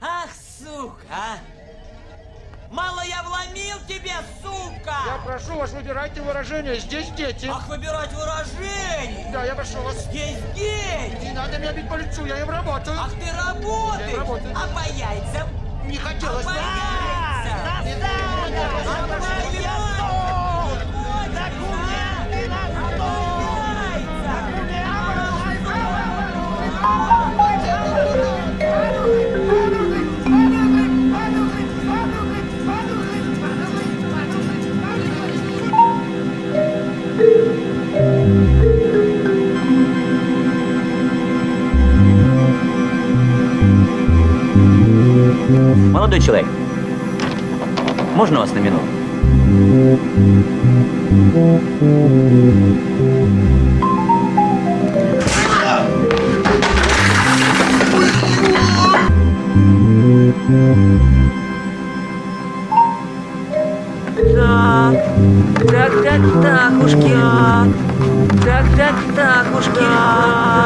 Ах, сука, а! Мало я вломил тебе, сука! Я прошу вас, выбирайте выражение. Здесь дети. Ах, выбирать выражение! Да, я прошу вас. Здесь дети! Не надо меня бить по лицу, я им работаю. Ах, ты работаешь! Я работаю. А по яйцам? Не хотелось По бы. яйцам! Молодой человек, можно вас на минуту? Так, так, так, так, ушки. Так, так, так, ушки.